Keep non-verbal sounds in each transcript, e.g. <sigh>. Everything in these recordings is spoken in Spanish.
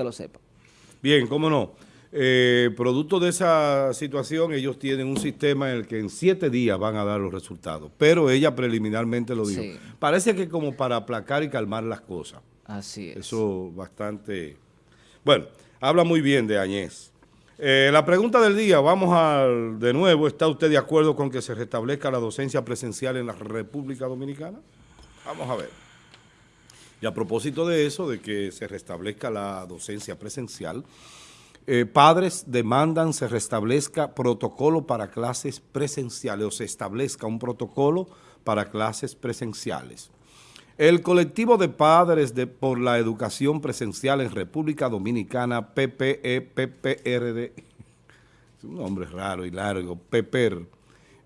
gente lo sepa. Bien, cómo no. Eh, producto de esa situación, ellos tienen un sistema en el que en siete días van a dar los resultados, pero ella preliminarmente lo dijo. Parece que como para aplacar y calmar las cosas. Así es. Eso bastante... Bueno, habla muy bien de Añez. Eh, la pregunta del día, vamos al de nuevo, ¿está usted de acuerdo con que se restablezca la docencia presencial en la República Dominicana? Vamos a ver. Y a propósito de eso, de que se restablezca la docencia presencial, eh, padres demandan se restablezca protocolo para clases presenciales o se establezca un protocolo para clases presenciales. El colectivo de padres de, por la educación presencial en República Dominicana, PPE-PPRD, <laughs> es un nombre raro y largo, PPR, e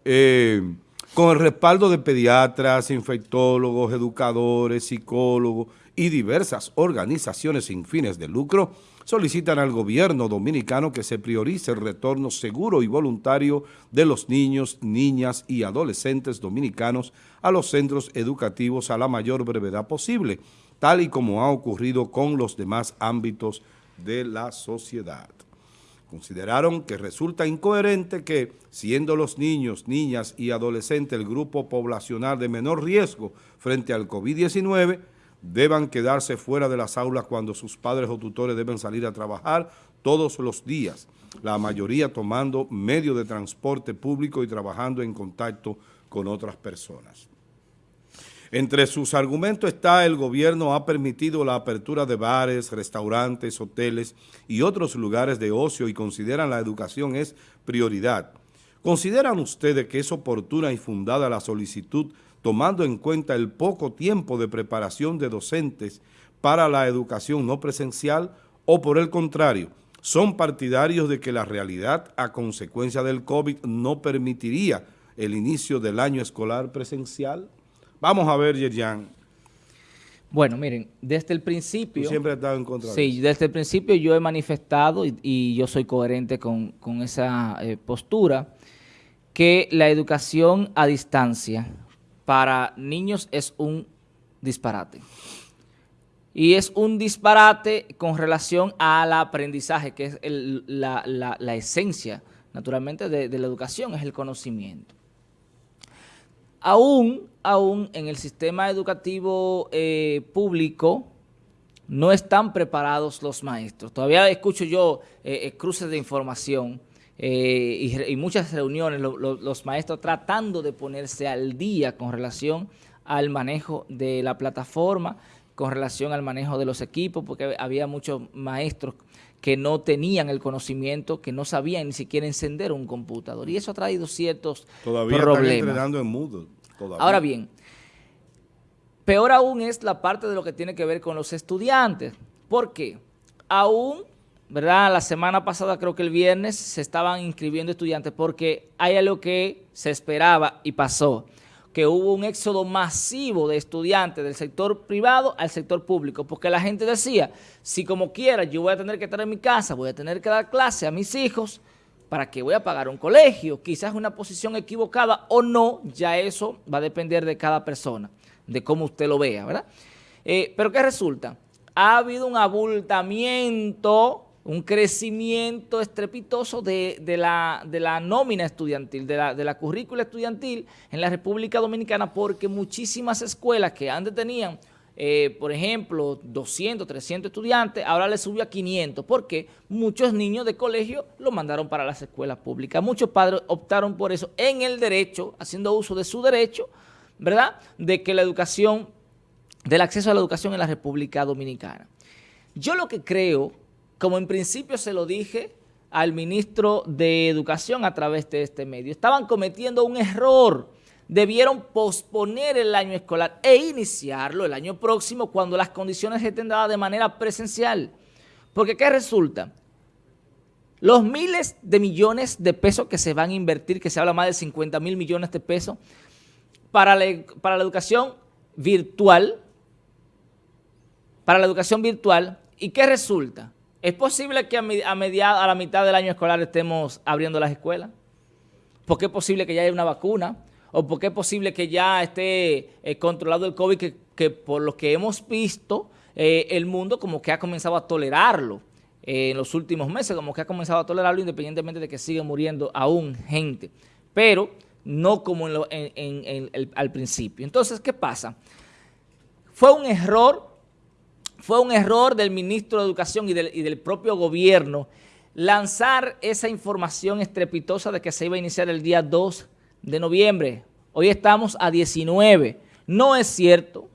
eh, con el respaldo de pediatras, infectólogos, educadores, psicólogos y diversas organizaciones sin fines de lucro, solicitan al gobierno dominicano que se priorice el retorno seguro y voluntario de los niños, niñas y adolescentes dominicanos a los centros educativos a la mayor brevedad posible, tal y como ha ocurrido con los demás ámbitos de la sociedad. Consideraron que resulta incoherente que, siendo los niños, niñas y adolescentes el grupo poblacional de menor riesgo frente al COVID-19, deban quedarse fuera de las aulas cuando sus padres o tutores deben salir a trabajar todos los días, la mayoría tomando medio de transporte público y trabajando en contacto con otras personas. Entre sus argumentos está el gobierno ha permitido la apertura de bares, restaurantes, hoteles y otros lugares de ocio y consideran la educación es prioridad. ¿Consideran ustedes que es oportuna y fundada la solicitud tomando en cuenta el poco tiempo de preparación de docentes para la educación no presencial o por el contrario, son partidarios de que la realidad a consecuencia del COVID no permitiría el inicio del año escolar presencial? Vamos a ver, Yerjan. Bueno, miren, desde el principio... Tú siempre has estado en contra Sí, desde el principio yo he manifestado, y, yo soy coherente con, esa eh, postura, que la educación a distancia para niños es un disparate. Y es un disparate con relación al aprendizaje, que es la, esencia, naturalmente, de, la educación, es el conocimiento. Aún, aún en el sistema educativo eh, público, no están preparados los maestros. Todavía escucho yo eh, eh, cruces de información eh, y, muchas reuniones, los maestros tratando de ponerse al día con relación al manejo de la plataforma, con relación al manejo de los equipos, porque había muchos maestros que no tenían el conocimiento, que no sabían ni siquiera encender un computador. Y eso ha traído ciertos Todavía problemas. Están entrenando en Moodle. Ahora bien, peor aún es la parte de lo que tiene que ver con los estudiantes. ¿Por qué? Aún ¿verdad? La semana pasada, creo que el viernes, se estaban inscribiendo estudiantes porque hay algo que se esperaba y pasó, que hubo un éxodo masivo de estudiantes del sector privado al sector público, porque la gente decía, si como quiera yo voy a tener que estar en mi casa, voy a tener que dar clase a mis hijos, ¿para qué voy a pagar un colegio? Quizás una posición equivocada o no, ya eso va a depender de cada persona, de cómo usted lo vea, ¿verdad? Eh, pero ¿qué resulta? Ha habido un abultamiento un crecimiento estrepitoso de, la, nómina estudiantil, de la, currícula estudiantil en la República Dominicana porque muchísimas escuelas que antes tenían, eh, por ejemplo, 200, 300 estudiantes, ahora les subió a 500 porque muchos niños de colegio lo mandaron para las escuelas públicas. Muchos padres optaron por eso en el derecho, haciendo uso de su derecho, ¿verdad?, de que la educación, del acceso a la educación en la República Dominicana. Yo lo que creo como en principio se lo dije al ministro de Educación a través de este medio. Estaban cometiendo un error. Debieron posponer el año escolar e iniciarlo el año próximo cuando las condiciones estén dadas de manera presencial. Porque ¿qué resulta? Los miles de millones de pesos que se van a invertir, que se habla más de 50 mil millones de pesos, para para la educación virtual, para la educación virtual, ¿y qué resulta? ¿Es posible que a, a la mitad del año escolar estemos abriendo las escuelas? ¿Por qué es posible que ya haya una vacuna? ¿O por qué es posible que ya esté eh, controlado el COVID que, por lo que hemos visto eh, el mundo como que ha comenzado a tolerarlo eh, en los últimos meses, como que ha comenzado a tolerarlo independientemente de que sigue muriendo aún gente, pero no como al principio. Entonces, ¿qué pasa? Fue un error, fue un error del ministro de Educación y del, y del propio gobierno lanzar esa información estrepitosa de que se iba a iniciar el día 2 de noviembre. Hoy estamos a 19. No es cierto,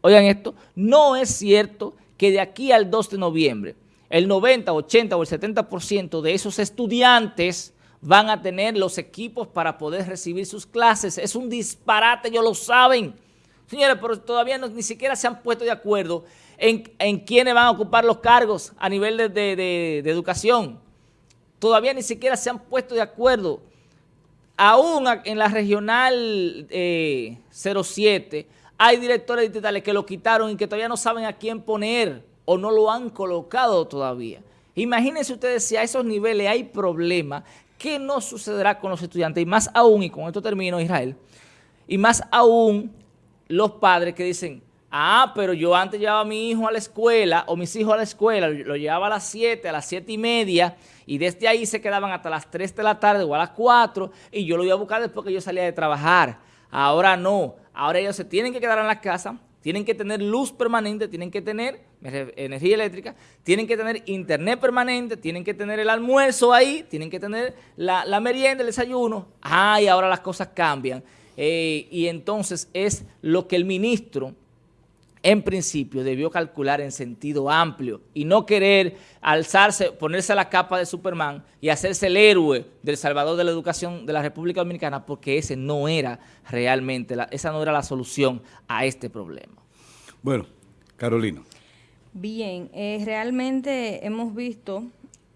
oigan esto, no es cierto que de aquí al 2 de noviembre el 90, 80 o el 70% de esos estudiantes van a tener los equipos para poder recibir sus clases. Es un disparate, ellos lo saben. Señores, pero todavía ni siquiera se han puesto de acuerdo en, en quiénes van a ocupar los cargos a nivel de, de educación. Todavía ni siquiera se han puesto de acuerdo. Aún en la regional 07 eh, hay directores distritales que lo quitaron y que todavía no saben a quién poner o no lo han colocado todavía. Imagínense ustedes si a esos niveles hay problemas, ¿qué no sucederá con los estudiantes? Y más aún, y con esto termino Israel, y más aún los padres que dicen, ah, pero yo antes llevaba a mi hijo a la escuela, o mis hijos a la escuela, lo llevaba a las 7, a las 7 y media, y desde ahí se quedaban hasta las 3 de la tarde o a las 4 y yo lo iba a buscar después que yo salía de trabajar. Ahora no, ahora ellos se tienen que quedar en la casa, tienen que tener luz permanente, tienen que tener energía eléctrica, tienen que tener internet permanente, tienen que tener el almuerzo ahí, tienen que tener la, merienda, el desayuno. Ah, y ahora las cosas cambian. Eh, y entonces es lo que el ministro en principio debió calcular en sentido amplio y no querer alzarse, ponerse la capa de Superman y hacerse el héroe del salvador de la educación de la República Dominicana porque ese no era realmente, la, esa no era la solución a este problema. Bueno, Carolina. Bien, eh, realmente hemos visto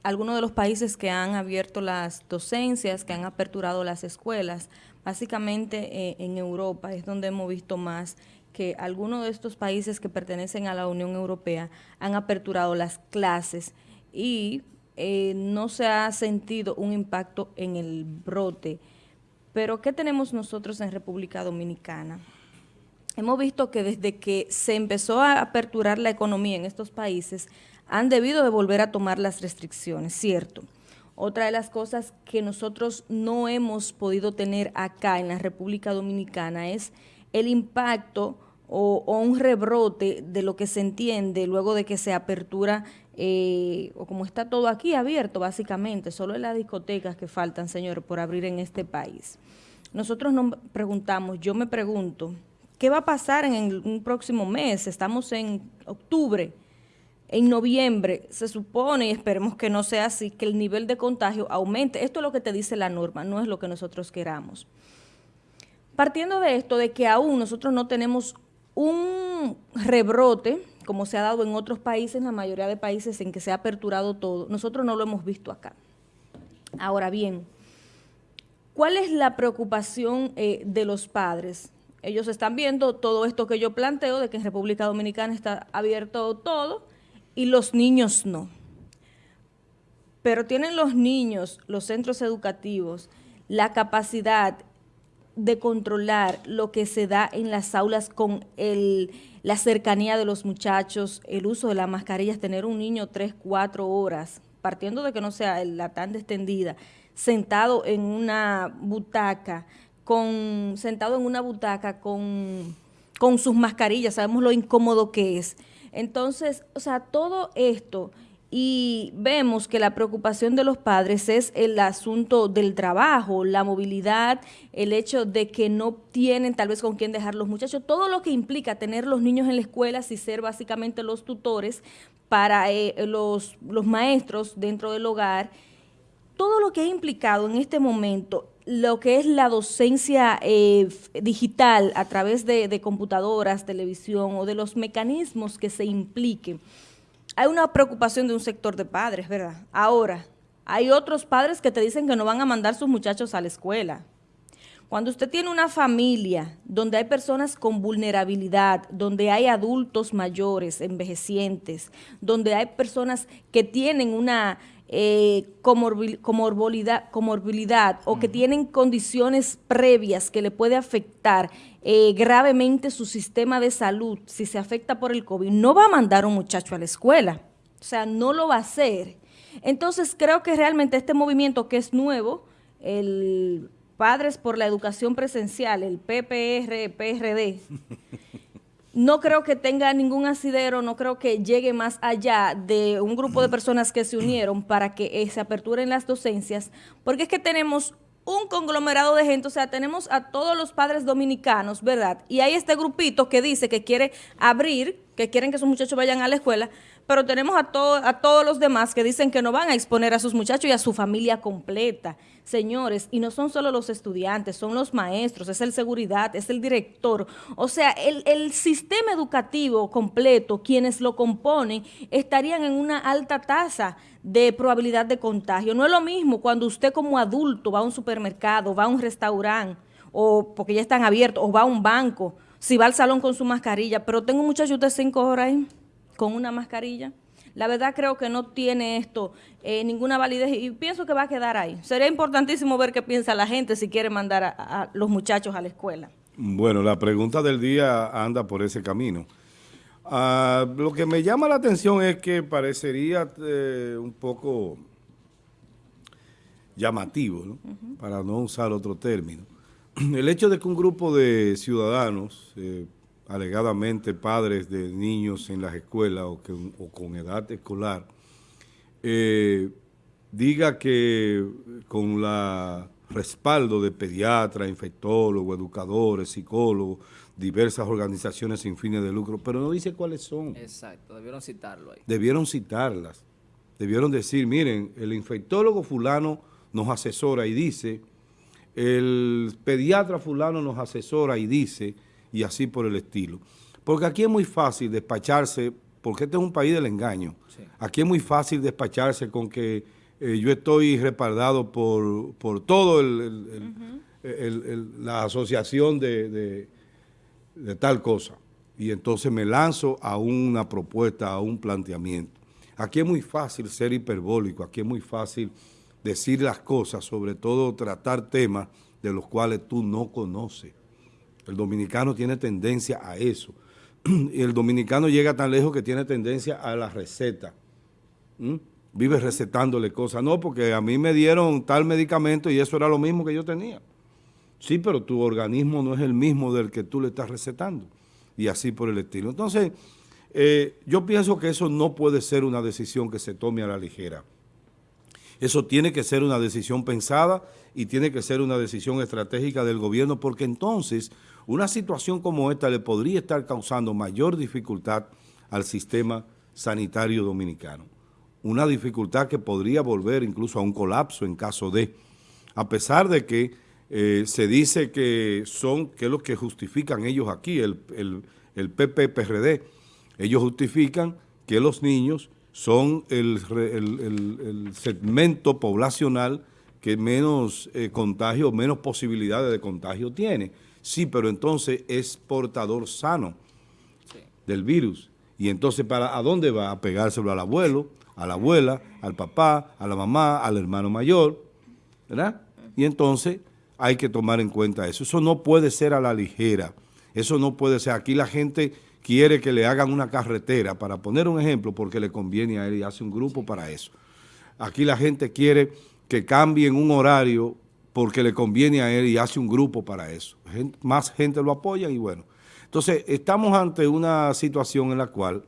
algunos de los países que han abierto las docencias, que han aperturado las escuelas, básicamente eh, en Europa es donde hemos visto más que algunos de estos países que pertenecen a la Unión Europea han aperturado las clases y eh, no se ha sentido un impacto en el brote. Pero, ¿qué tenemos nosotros en República Dominicana? Hemos visto que desde que se empezó a aperturar la economía en estos países, han debido de volver a tomar las restricciones, cierto. Otra de las cosas que nosotros no hemos podido tener acá en la República Dominicana es el impacto o, un rebrote de lo que se entiende luego de que se apertura, eh, o como está todo aquí abierto básicamente, solo en las discotecas que faltan, señor, por abrir en este país. Nosotros nos preguntamos, yo me pregunto, ¿qué va a pasar en un próximo mes? Estamos en octubre, en noviembre se supone, y esperemos que no sea así, que el nivel de contagio aumente. Esto es lo que te dice la norma, no es lo que nosotros queramos. Partiendo de esto, de que aún nosotros no tenemos un rebrote, como se ha dado en otros países, la mayoría de países en que se ha aperturado todo, nosotros no lo hemos visto acá. Ahora bien, ¿cuál es la preocupación eh, de los padres? Ellos están viendo todo esto que yo planteo, de que en República Dominicana está abierto todo y los niños no. Pero tienen los niños, los centros educativos, la capacidad de controlar lo que se da en las aulas con el, la cercanía de los muchachos, el uso de las mascarillas, tener un niño tres, cuatro horas, partiendo de que no sea la tan extendida, sentado en una butaca, con, sentado en una butaca con, con sus mascarillas, sabemos lo incómodo que es. Entonces, o sea, todo esto y vemos que la preocupación de los padres es el asunto del trabajo, la movilidad, el hecho de que no tienen tal vez con quién dejar los muchachos, todo lo que implica tener los niños en la escuela y ser básicamente los tutores para eh, los, los maestros dentro del hogar, todo lo que ha implicado en este momento lo que es la docencia eh, digital a través de, de computadoras, televisión o de los mecanismos que se impliquen hay una preocupación de un sector de padres, ¿verdad? Ahora, hay otros padres que te dicen que no van a mandar sus muchachos a la escuela. Cuando usted tiene una familia donde hay personas con vulnerabilidad, donde hay adultos mayores, envejecientes, donde hay personas que tienen una eh, comorbilidad, comorbilidad o que tienen condiciones previas que le puede afectar eh, gravemente su sistema de salud, si se afecta por el COVID, no va a mandar un muchacho a la escuela. O sea, no lo va a hacer. Entonces, creo que realmente este movimiento que es nuevo, el Padres por la Educación Presencial, el PPR, PRD, no creo que tenga ningún asidero, no creo que llegue más allá de un grupo de personas que se unieron para que eh, se aperturen las docencias, porque es que tenemos un conglomerado de gente, o sea, tenemos a todos los padres dominicanos, ¿verdad? Y hay este grupito que dice que quiere abrir, que quieren que sus muchachos vayan a la escuela, pero tenemos a, a todos los demás que dicen que no van a exponer a sus muchachos y a su familia completa. Señores, y no son solo los estudiantes, son los maestros, es el seguridad, es el director. O sea, el, sistema educativo completo, quienes lo componen, estarían en una alta tasa de probabilidad de contagio. No es lo mismo cuando usted como adulto va a un supermercado, va a un restaurante, o porque ya están abiertos, o va a un banco, si va al salón con su mascarilla, pero tengo un muchacho de cinco horas ahí con una mascarilla. La verdad creo que no tiene esto eh, ninguna validez y pienso que va a quedar ahí. Sería importantísimo ver qué piensa la gente si quiere mandar a, los muchachos a la escuela. Bueno, la pregunta del día anda por ese camino. Ah, lo que me llama la atención es que parecería eh, un poco llamativo, ¿no? para no usar otro término. <clears throat> El hecho de que un grupo de ciudadanos eh, alegadamente padres de niños en las escuelas o, que, con edad escolar, eh, diga que con la respaldo de pediatras, infectólogos, educadores, psicólogos, diversas organizaciones sin fines de lucro, pero no dice cuáles son. Exacto, debieron citarlo ahí. Debieron citarlas. Debieron decir, miren, el infectólogo fulano nos asesora y dice, el pediatra fulano nos asesora y dice, y así por el estilo. Porque aquí es muy fácil despacharse, porque este es un país del engaño. Aquí es muy fácil despacharse con que eh, yo estoy respaldado por, por todo la asociación de, de tal cosa. Y entonces me lanzo a una propuesta, a un planteamiento. Aquí es muy fácil ser hiperbólico, aquí es muy fácil decir las cosas, sobre todo tratar temas de los cuales tú no conoces. El dominicano tiene tendencia a eso. <clears throat> Y el dominicano llega tan lejos que tiene tendencia a la receta. Vive recetándole cosas. No, porque a mí me dieron tal medicamento y eso era lo mismo que yo tenía. Sí, pero tu organismo no es el mismo del que tú le estás recetando. Y así por el estilo. Entonces, eh, yo pienso que eso no puede ser una decisión que se tome a la ligera. Eso tiene que ser una decisión pensada y tiene que ser una decisión estratégica del gobierno porque entonces una situación como esta le podría estar causando mayor dificultad al sistema sanitario dominicano. Una dificultad que podría volver incluso a un colapso en caso de, a pesar de que eh, se dice que son, que que justifican ellos aquí, el, el, el PPPRD, ellos justifican que los niños son el, segmento poblacional que menos eh, contagio, menos posibilidades de contagio tiene. Sí, pero entonces es portador sano del virus. Y entonces, para ¿a dónde va? A pegárselo al abuelo, a la abuela, al papá, a la mamá, al hermano mayor, ¿verdad? Y entonces hay que tomar en cuenta eso. Eso no puede ser a la ligera. Eso no puede ser. Aquí la gente quiere que le hagan una carretera, para poner un ejemplo, porque le conviene a él y hace un grupo para eso. Aquí la gente quiere que cambien un horario porque le conviene a él y hace un grupo para eso. más gente lo apoya y bueno. Entonces, estamos ante una situación en la cual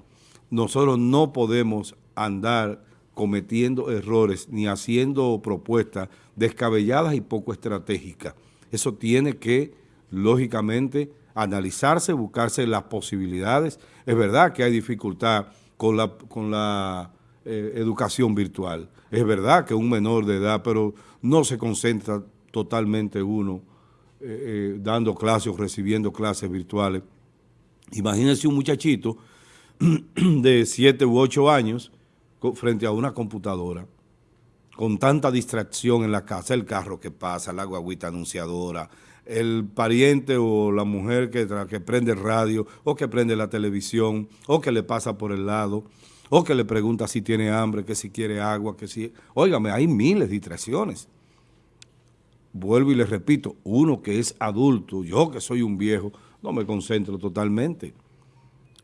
nosotros no podemos andar cometiendo errores ni haciendo propuestas descabelladas y poco estratégicas. Eso tiene que, lógicamente, analizarse, buscarse las posibilidades. Es verdad que hay dificultad con la, con la eh, educación virtual. Es verdad que un menor de edad, pero no se concentra totalmente uno eh, eh, dando clases o recibiendo clases virtuales. Imagínense un muchachito <clears throat> de 7 u 8 años frente a una computadora con tanta distracción en la casa, el carro que pasa, la guaguita anunciadora, el pariente o la mujer que, que prende radio o que prende la televisión o que le pasa por el lado o que le pregunta si tiene hambre, que si quiere agua, que si... Óigame, hay miles de distracciones. Vuelvo y le repito, uno que es adulto, yo que soy un viejo, no me concentro totalmente.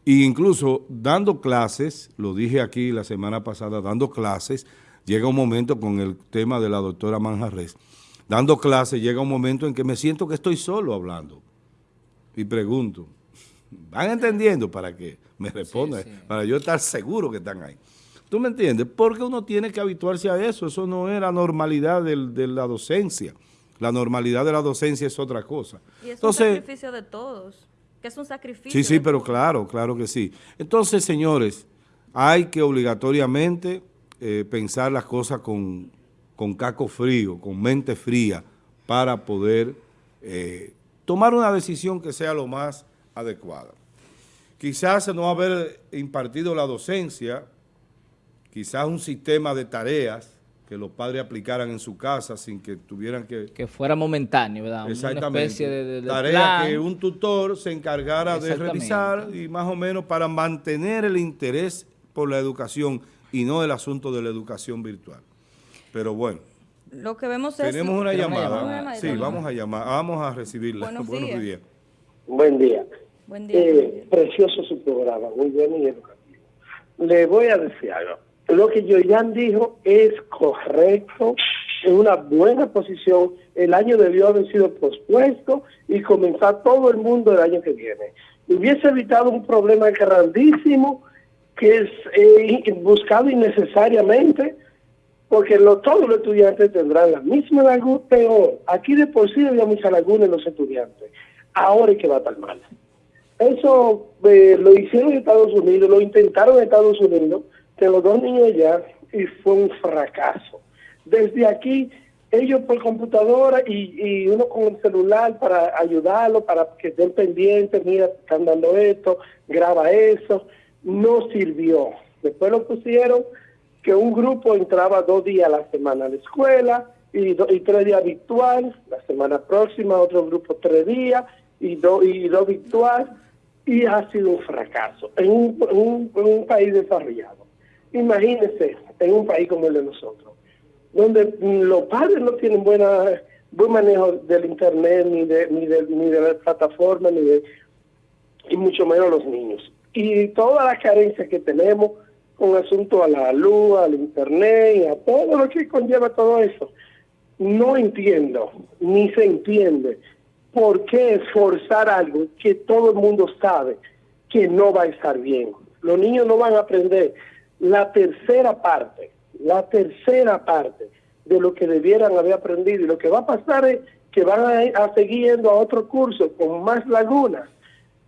E incluso dando clases, lo dije aquí la semana pasada, dando clases, llega un momento con el tema de la doctora Manjarres, dando clases llega un momento en que me siento que estoy solo hablando. Y pregunto, ¿van entendiendo para que me respondan? Para yo estar seguro que están ahí. ¿Tú me entiendes? Porque uno tiene que habituarse a eso. Eso no es la normalidad de la docencia. La normalidad de la docencia es otra cosa. Y es un sacrificio de todos. Que es un sacrificio. Sí, sí, pero claro, claro que sí. Entonces, señores, hay que obligatoriamente eh, pensar las cosas con, con caco frío, con mente fría, para poder eh, tomar una decisión que sea lo más adecuada. Quizás no haber impartido la docencia, quizás un sistema de tareas que los padres aplicaran en su casa sin que tuvieran que... Que fuera momentáneo, ¿verdad? Exactamente. Una especie de, Tarea que un tutor se encargara de revisar y más o menos para mantener el interés por la educación y no el asunto de la educación virtual. Pero bueno. Lo que vemos es... Tenemos una llamada. Sí, vamos a llamar, vamos a recibirla. Buenos, días. Buen día. Buen día. Eh, precioso su programa, muy bueno y educativo. Le voy a decir algo. Lo que Yoyan dijo es correcto, en una buena posición. El año debió haber sido pospuesto y comenzar todo el mundo el año que viene. Hubiese evitado un problema grandísimo que es eh, buscado innecesariamente, porque todos los estudiantes tendrán la misma laguna, peor. Aquí de por sí había mucha laguna en los estudiantes. Ahora es que va tan mal. Eso eh, lo hicieron en Estados Unidos, lo intentaron en Estados Unidos, que los dos niños ya, y fue un fracaso. Desde aquí, ellos por computadora y, uno con el celular para ayudarlo, para que estén pendientes, mira, están dando esto, graba eso, no sirvió. Después lo pusieron que un grupo entraba dos días a la semana a la escuela y, y tres días virtual, la semana próxima otro grupo tres días y, dos y dos virtual, y ha sido un fracaso en un país desarrollado. Imagínense en un país como el de nosotros, donde los padres no tienen buena buen manejo del internet ni de ni de ni de la plataforma ni de y mucho menos los niños y todas las carencias que tenemos con asunto a la luz, al internet y a todo lo que conlleva todo eso. No entiendo, ni se entiende por qué esforzar algo que todo el mundo sabe que no va a estar bien. Los niños no van a aprender la tercera parte, la tercera parte de lo que debieran haber aprendido. Y lo que va a pasar es que van a, a seguir yendo a otro curso con más lagunas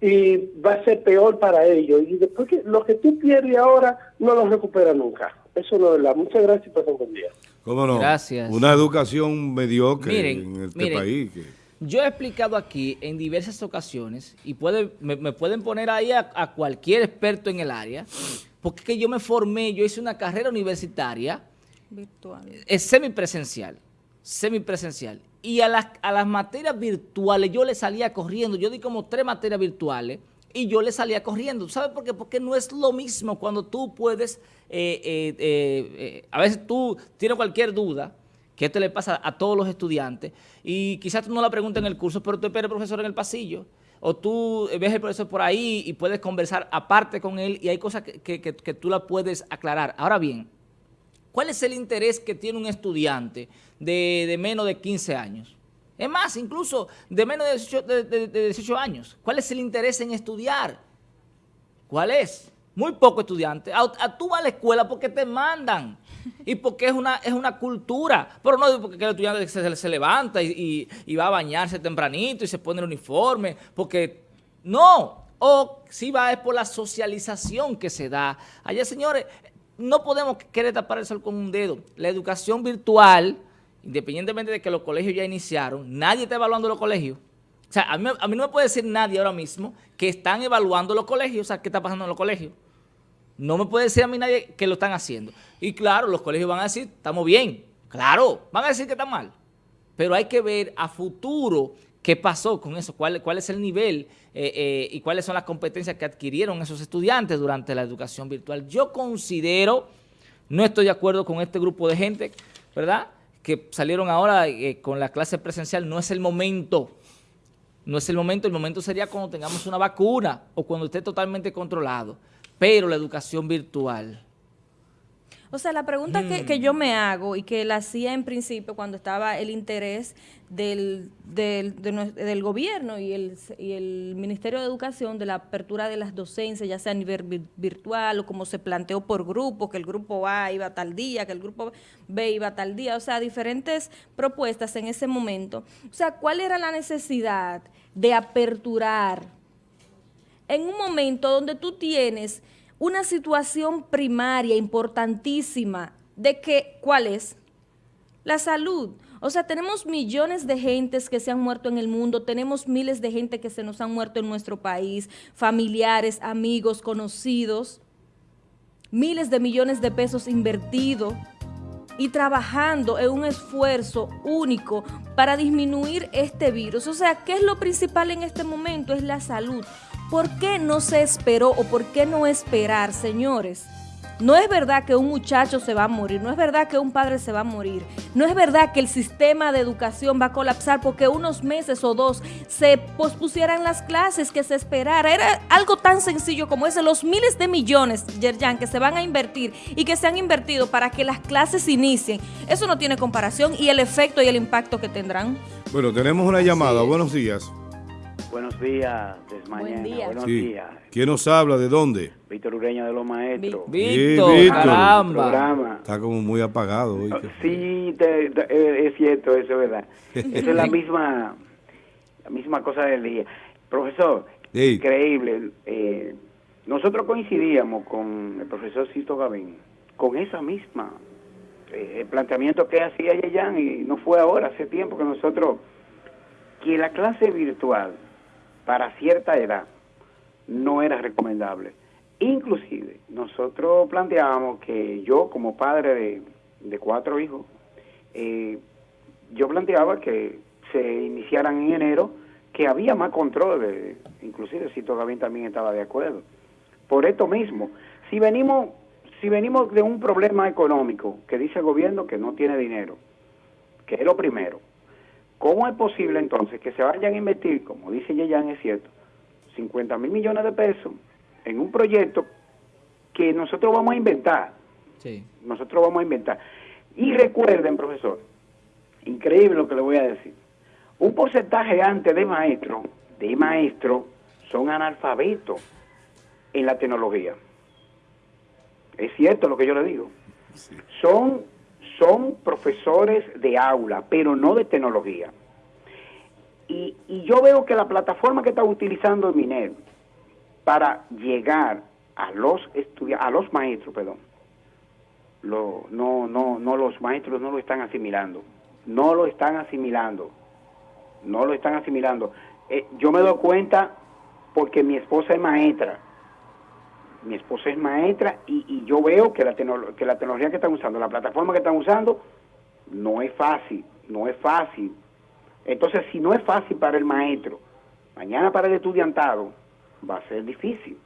y va a ser peor para ellos. Y después que lo que tú pierdes ahora no lo recuperas nunca. Eso no es verdad. Muchas gracias y pasen buen día. ¿Cómo no? Gracias. Una educación mediocre en este país. Yo he explicado aquí en diversas ocasiones, y puede, me, pueden poner ahí a, cualquier experto en el área, porque que yo me formé, yo hice una carrera universitaria virtual, es semipresencial, semipresencial. Y a las, a las materias virtuales yo le salía corriendo, yo di como tres materias virtuales, y yo le salía corriendo. ¿Sabes por qué? Porque no es lo mismo cuando tú puedes, eh, eh, eh, a veces tú tienes cualquier duda, que esto le pasa a todos los estudiantes, y quizás tú no la preguntas en el curso, pero tú esperas al profesor en el pasillo, o tú ves al profesor por ahí y puedes conversar aparte con él, y hay cosas que, que, tú la puedes aclarar. Ahora bien, ¿cuál es el interés que tiene un estudiante de, menos de 15 años? Es más, incluso de menos de 18, de 18 años. ¿Cuál es el interés en estudiar? ¿Cuál es? Muy poco estudiante. A, tú vas a la escuela porque te mandan y porque es una, es una cultura. Pero no porque el estudiante se, levanta y, va a bañarse tempranito y se pone el uniforme. Porque no. O si va es por la socialización que se da. Allá, señores, no podemos querer tapar el sol con un dedo. La educación virtual, independientemente de que los colegios ya iniciaron, nadie está evaluando los colegios. O sea, a mí, a mí no me puede decir nadie ahora mismo que están evaluando los colegios, o sea, qué está pasando en los colegios. No me puede decir a mí nadie que lo están haciendo. Y claro, los colegios van a decir, estamos bien. Claro, van a decir que está mal. Pero hay que ver a futuro ¿Qué pasó con eso? ¿Cuál, es el nivel eh, eh, y cuáles son las competencias que adquirieron esos estudiantes durante la educación virtual? Yo considero, no estoy de acuerdo con este grupo de gente, ¿verdad?, que salieron ahora eh, con la clase presencial, no es el momento, no es el momento, el momento sería cuando tengamos una vacuna o cuando esté totalmente controlado, pero la educación virtual o sea, la pregunta que, yo me hago y que la hacía en principio cuando estaba el interés del, del, gobierno y el, y el, Ministerio de Educación de la apertura de las docencias, ya sea a nivel virtual o como se planteó por grupo, que el grupo A iba tal día, que el grupo B iba tal día, o sea, diferentes propuestas en ese momento. O sea, ¿cuál era la necesidad de aperturar en un momento donde tú tienes una situación primaria importantísima de que, ¿cuál es? La salud. O sea, tenemos millones de gentes que se han muerto en el mundo, tenemos miles de gente que se nos han muerto en nuestro país, familiares, amigos, conocidos, miles de millones de pesos invertidos y trabajando en un esfuerzo único para disminuir este virus. O sea, ¿qué es lo principal en este momento? Es la salud. ¿Por qué no se esperó o por qué no esperar, señores? No es verdad que un muchacho se va a morir, no es verdad que un padre se va a morir, no es verdad que el sistema de educación va a colapsar porque unos meses o dos se pospusieran las clases, que se esperara. Era algo tan sencillo como ese, los miles de millones, Yerjan, que se van a invertir y que se han invertido para que las clases inicien. Eso no tiene comparación y el efecto y el impacto que tendrán. Bueno, tenemos una llamada. Buenos días. Buenos días, desmañana. Buen Buenos días. ¿Quién nos habla? ¿De dónde? Víctor Ureña de los Maestros. Víctor, caramba. Está como muy apagado hoy. Sí, eh, es cierto, eso es verdad. Esa es la <laughs> misma, la misma cosa del día. Profesor, increíble. Eh, nosotros coincidíamos con el profesor Cito Gavín, con esa misma eh, planteamiento que hacía Yeyan y no fue ahora, hace tiempo que nosotros, que la clase virtual para cierta edad no era recomendable. Inclusive, nosotros planteábamos que yo, como padre de, cuatro hijos, eh, yo planteaba que se iniciaran en enero, que había más control, inclusive si todavía también estaba de acuerdo. Por esto mismo, si venimos, si venimos de un problema económico que dice el gobierno que no tiene dinero, que es lo primero, ¿Cómo es posible entonces que se vayan a invertir, como dice Yeyan, es cierto, 50 mil millones de pesos en un proyecto que nosotros vamos a inventar? Sí. Nosotros vamos a inventar. Y recuerden, profesor, increíble lo que le voy a decir. Un porcentaje antes de maestro, de maestro, son analfabetos en la tecnología. Es cierto lo que yo le digo. Son son profesores de aula, pero no de tecnología. Y, yo veo que la plataforma que está utilizando MINER para llegar a los a los maestros, perdón, no, no, no, los maestros no lo están asimilando, no lo están asimilando, no lo están asimilando. Eh, yo me doy cuenta porque mi esposa es maestra mi esposa es maestra y, yo veo que la, tecnología que están usando, la plataforma que están usando, no es fácil, no es fácil. Entonces, si no es fácil para el maestro, mañana para el estudiantado, va a ser difícil.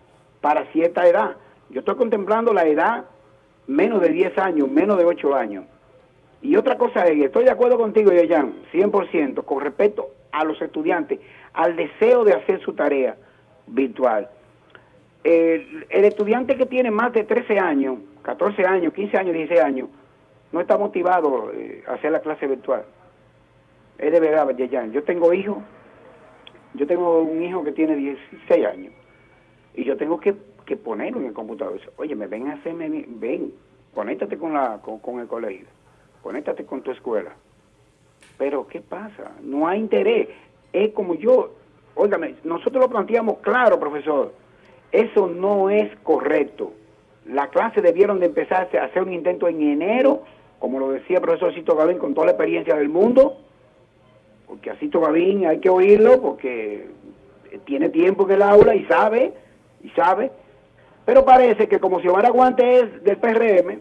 Para cierta edad. Yo estoy contemplando la edad menos de 10 años, menos de 8 años. Y otra cosa es, estoy de acuerdo contigo, Yayan, 100%, con respecto a los estudiantes, al deseo de hacer su tarea virtual el, estudiante que tiene más de 13 años, 14 años, 15 años, 16 años, no está motivado eh, a hacer la clase virtual. Es de verdad, Yo tengo hijos, yo tengo un hijo que tiene 16 años y yo tengo que, que ponerlo en el computador. Oye, me ven a hacerme, ven, conéctate con, la, con, el colegio, conéctate con tu escuela. Pero, ¿qué pasa? No hay interés. Es como yo, óigame, nosotros lo planteamos claro, profesor eso no es correcto. La clase debieron de empezarse a hacer un intento en enero, como lo decía el profesor Cito Gavín, con toda la experiencia del mundo, porque a Cito Gavín hay que oírlo, porque tiene tiempo en el aula y sabe, y sabe, pero parece que como Xiomara Guante es del PRM,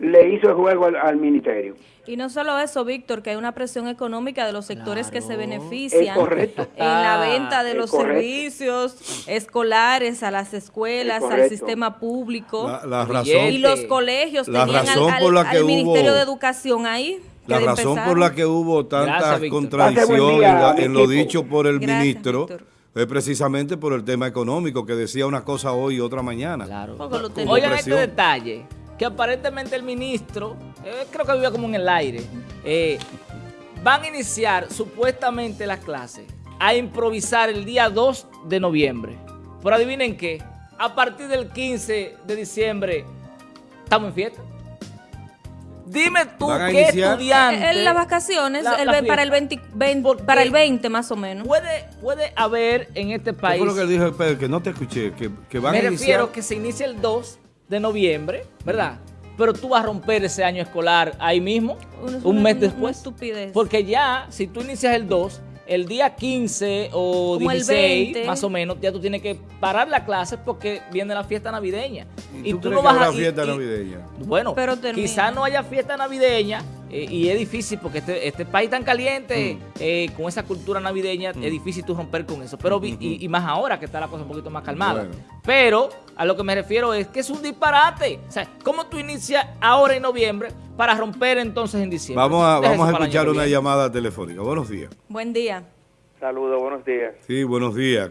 le hizo el juego al, ministerio. Y no solo eso, Víctor, que hay una presión económica de los sectores que se benefician en la venta de los servicios escolares a las escuelas, al sistema público. La, razón, y los colegios tenían al, Ministerio de Educación ahí. La razón por la que hubo tanta contradicción en, lo dicho por el ministro es precisamente por el tema económico, que decía una cosa hoy y otra mañana. Claro. Oigan este detalle que aparentemente el ministro, eh, creo que vivía como en el aire, eh, van a iniciar supuestamente las clases a improvisar el día 2 de noviembre. Pero adivinen qué, a partir del 15 de diciembre estamos en fiesta. Dime tú qué estudiante... En las vacaciones, para, el 20, para el 20 más o menos. Puede, puede haber en este país... ¿Qué lo que dijo Pedro? Que no te escuché, que, que van a iniciar... Me refiero que se inicie el 2 de noviembre, ¿verdad? Pero tú vas a romper ese año escolar ahí mismo, un mes después. estupidez. Porque ya, si tú inicias el 2, el día 15 o 16, más o menos, ya tú tienes que parar la clase porque viene la fiesta navideña. Y, tú, no vas a... fiesta navideña? Bueno, quizás no haya fiesta navideña, eh, y es difícil porque este, este país tan caliente, mm. eh, con esa cultura navideña, mm. es difícil tú romper con eso. Pero y, más ahora que está la cosa un poquito más calmada. Pero a lo que me refiero es que es un disparate. O sea, ¿cómo tú inicias ahora en noviembre para romper entonces en diciembre? Vamos a, vamos a escuchar una llamada telefónica. Buenos días. Buen día. Saludos, buenos días. Sí, buenos días.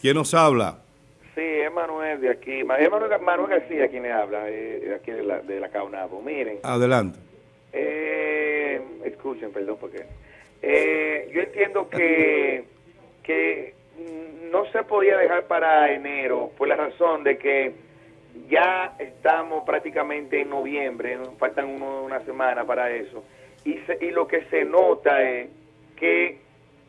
¿Quién nos habla? Sí, es Manuel de aquí. Manuel, Manuel García quien le habla, eh, de aquí de la, de la Caunabo. Miren. Adelante. Eh, escuchen, perdón, porque eh, yo entiendo que, que no se podía dejar para enero por la razón de que ya estamos prácticamente en noviembre, faltan una semana para eso, y, y lo que se nota es que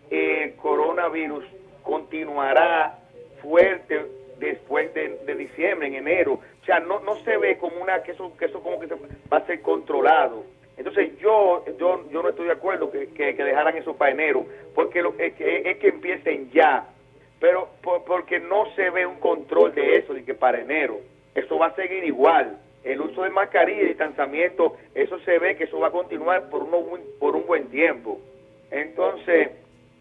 el coronavirus continuará fuerte después de, diciembre, en enero. O sea, no, no se ve como una que eso, que eso como que va a ser controlado. Entonces yo yo, yo no estoy de acuerdo que, que, dejaran eso para enero, porque lo, es, que, es que empiecen ya, pero porque no se ve un control de eso, de que para enero. Eso va a seguir igual. El uso de mascarilla y distanciamiento, eso se ve que eso va a continuar por, uno, por un buen tiempo. Entonces,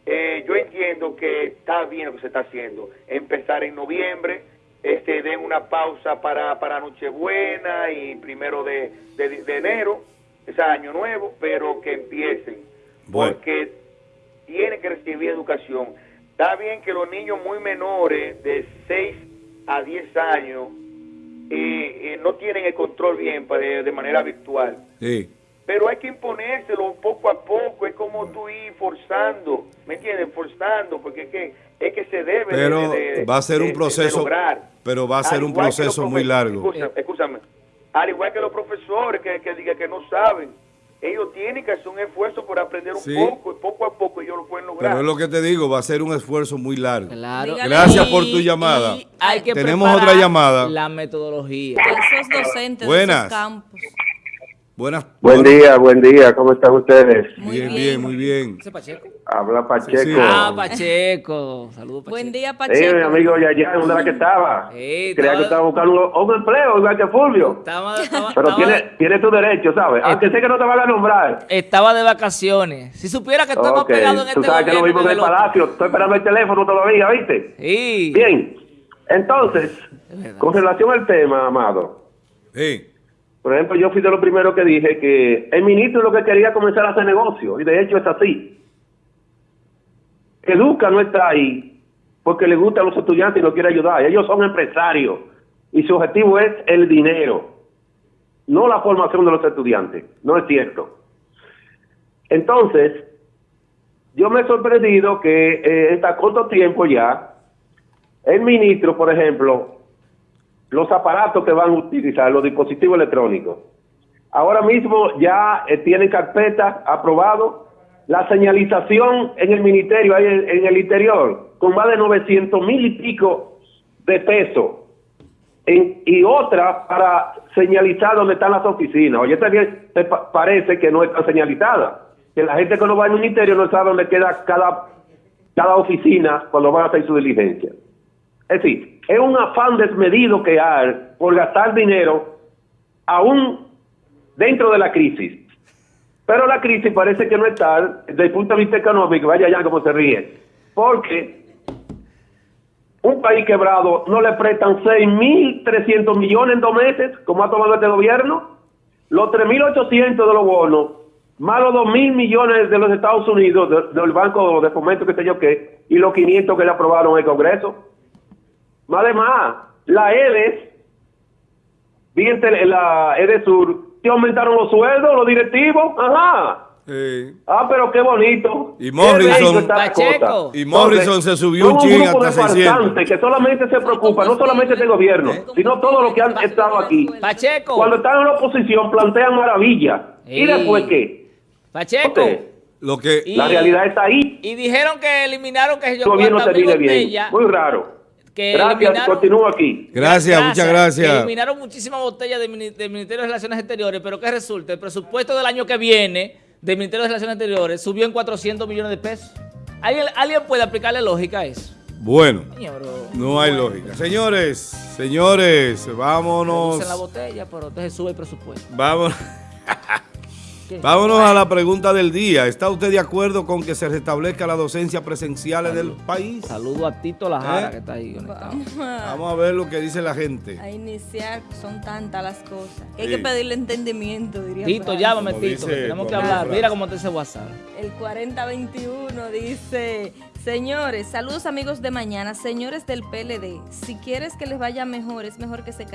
eh, yo entiendo que está bien lo que se está haciendo. Empezar en noviembre, este den una pausa para, para Nochebuena y primero de, de enero es año nuevo, pero que empiecen, porque tienen que recibir educación. Está bien que los niños muy menores, de 6 a 10 años, eh, eh, no tienen el control bien de, de manera virtual. Sí. Pero hay que imponérselo poco a poco, es como tú ir forzando, ¿me entiendes? Forzando, porque es que, es que se debe pero va a ser un proceso, pero va a ser un proceso muy largo. escúchame al igual que los profesores que, que digan que no saben, ellos tienen que hacer un esfuerzo por aprender un poco y poco a poco ellos lo pueden lograr. Pero es lo que te digo, va a ser un esfuerzo muy largo. Gracias por tu llamada. hay que Tenemos otra llamada. La metodología. Esos docentes Buenas. de esos campos. Buenas. Buen día, buen día. ¿Cómo están ustedes? bien, bien, muy bien. ¿Ese Pacheco? Habla Pacheco. Ah, Pacheco. Saludos, Pacheco. Buen día, Pacheco. Sí, mi amigo Yaya, ¿dónde era que estaba? Sí, Creía que estaba buscando un, empleo, igual que Fulvio. Estaba, <laughs> estaba, Pero tiene, tiene tu derecho, ¿sabes? Aunque sé que no te van a nombrar. Estaba de vacaciones. Si supiera que estamos okay. pegados en Tú este sabes que lo mismo en el palacio. Estoy esperando el teléfono todavía, ¿viste? Sí. Bien. Entonces, con relación al tema, Amado. Sí. Por ejemplo, yo fui de lo primero que dije que el ministro lo que quería comenzar a hacer negocio, y de hecho es así. Educa no está ahí porque le gusta a los estudiantes y no quiere ayudar. Ellos son empresarios y su objetivo es el dinero, no la formación de los estudiantes. No es cierto. Entonces, yo me he sorprendido que eh, está corto tiempo ya, el ministro, por ejemplo, los aparatos que van a utilizar, los dispositivos electrónicos. Ahora mismo ya eh, tienen carpeta aprobado la señalización en el ministerio, ahí en, el interior, con más de 900 mil y pico de pesos. y otra para señalizar dónde están las oficinas. Oye, también te parece que no está señalizada. Que la gente que no va al ministerio no sabe dónde queda cada, cada oficina cuando van a hacer su diligencia. Es decir, es un afán desmedido que hay por gastar dinero, aún dentro de la crisis. Pero la crisis parece que no está, desde el punto de vista económico, vaya ya como se ríe, porque un país quebrado no le prestan 6.300 millones en dos meses, como ha tomado este gobierno, los 3.800 de los bonos, más los 2.000 millones de los Estados Unidos, del Banco de Fomento, que sé yo qué, y los 500 que le aprobaron el Congreso. Además, la EDES, bien la EDES Sur, te aumentaron los sueldos, los directivos, ajá. Ah, pero qué bonito. Y Morrison, y Morrison se subió un ching hasta 600. que solamente se preocupa, no solamente este gobierno, sino todos los que han estado aquí. Pacheco. Cuando están en la oposición plantean maravillas. ¿Y después qué? Pacheco. lo que, la realidad está ahí. Y dijeron que eliminaron que yo gobierno se bien. Muy raro. Gracias, continúo aquí. Gracias, muchas gracias. eliminaron muchísimas botellas del Ministerio de Relaciones Exteriores, pero ¿qué resulta? El presupuesto del año que viene del Ministerio de Relaciones Exteriores subió en 400 millones de pesos. ¿Alguien, ¿alguien puede aplicarle lógica a eso? Bueno, no hay lógica. Señores, señores, vámonos. la botella, pero entonces sube el presupuesto. Vamos. Vámonos a la pregunta del día. ¿Está usted de acuerdo con que se restablezca la docencia presencial en el país? Saludo a Tito Lajara, ¿Eh? que está ahí conectado. <laughs> Vamos a ver lo que dice la gente. A iniciar, son tantas las cosas. Hay que pedirle entendimiento, diría Tito, llámame, Tito. tenemos que hablar. Mira cómo te dice WhatsApp. El 4021 dice... Señores, saludos amigos de mañana, señores del PLD, si quieres que les vaya mejor, es mejor que se callen.